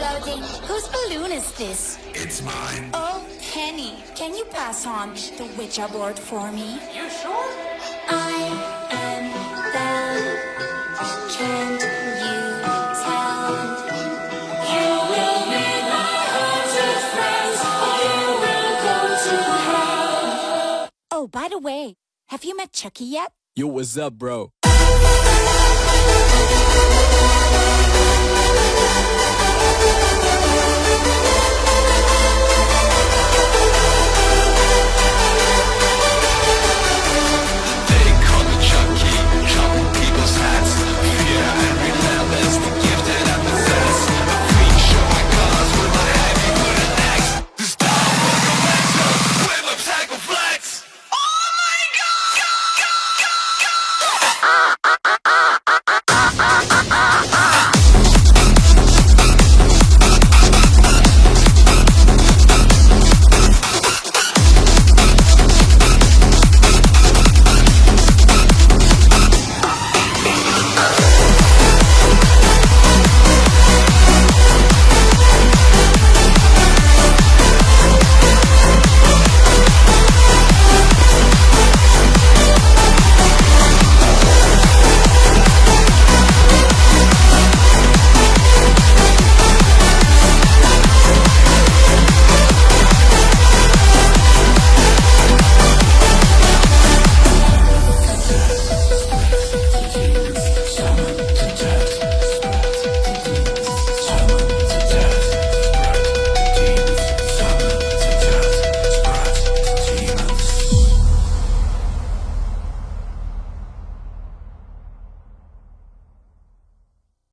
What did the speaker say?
is my tea floating? Whose balloon is this? It's mine. Oh, Penny. Can you pass on the Ouija board for me? You sure? I am Belle. Can you tell? You will meet my haunted friends, or you will go to hell. Oh, by the way, have you met Chucky yet? Yo, what's up, bro? あ!